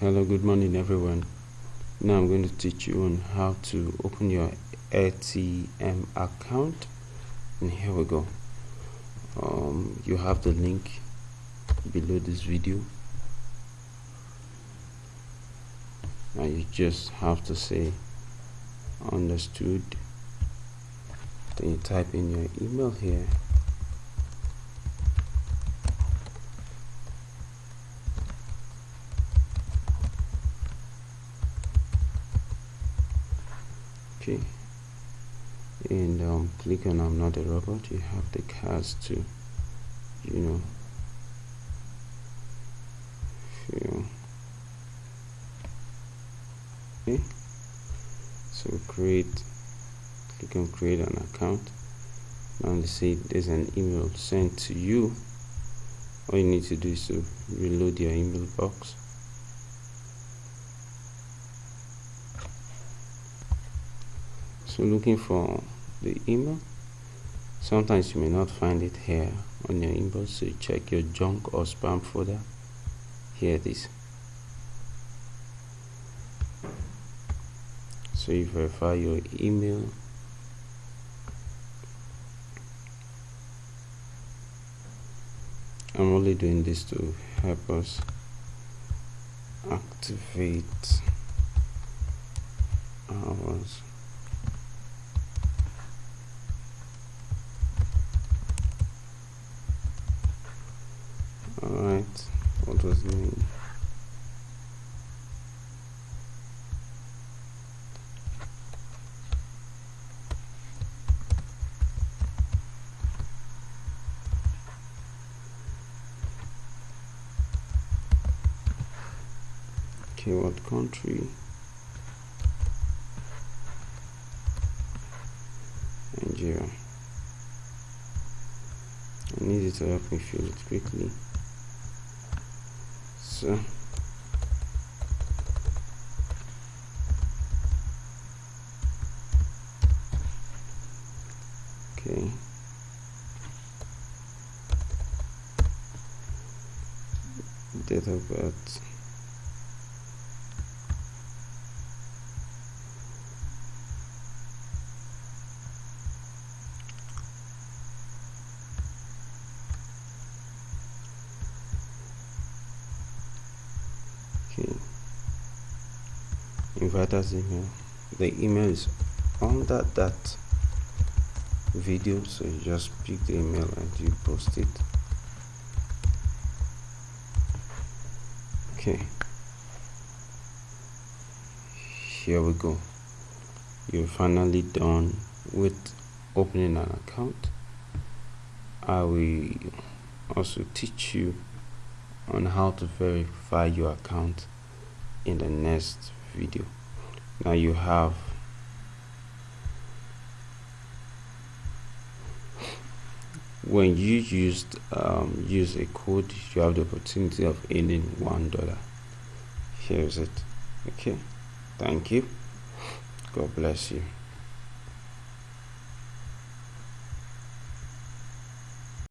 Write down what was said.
hello good morning everyone. Now i'm going to teach you on how to open your atm account and here we go. Um, you have the link below this video. Now you just have to say understood. Then you type in your email here okay and um, click on I'm not a robot. You have the cards to you know fill okay. So create click on create an account. Now they say there's an email sent to you. All you need to do is to reload your email box so looking for the email sometimes you may not find it here on your inbox so you check your junk or spam folder. Here it is. So you verify your email. I'm only doing this to help us activate ours does it mean? Okay, what country? Nigeria. I need you to help me fill it quickly okay date of inviters email? The email is under that video so you just pick the email and you post it. Okay. Here we go. You're finally done with opening an account. I will also teach you on how to verify your account in the next video. Now you have when you used um, use a code you have the opportunity of earning one dollar. Here's it. Okay. Thank you. God bless you